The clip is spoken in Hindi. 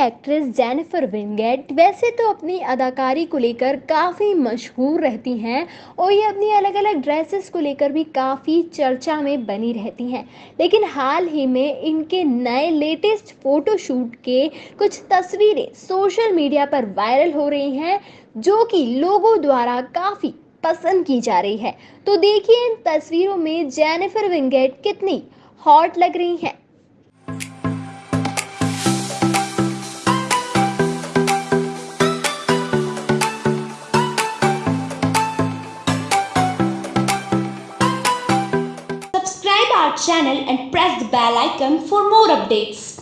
एक्ट्रेस जेनिफर विंगेट वैसे तो अपनी अदाकारी को लेकर काफ़ी मशहूर रहती हैं और ये अपनी अलग अलग ड्रेसेस को लेकर भी काफ़ी चर्चा में बनी रहती हैं। लेकिन हाल ही में इनके नए लेटेस्ट फोटोशूट के कुछ तस्वीरें सोशल मीडिया पर वायरल हो रही हैं, जो कि लोगों द्वारा काफ़ी पसंद की जा रही है। तो देखिए इन तस्वीरों में जेनिफर विंगेट कितनी हॉट लग रही हैं। Our channel and press the bell icon for more updates.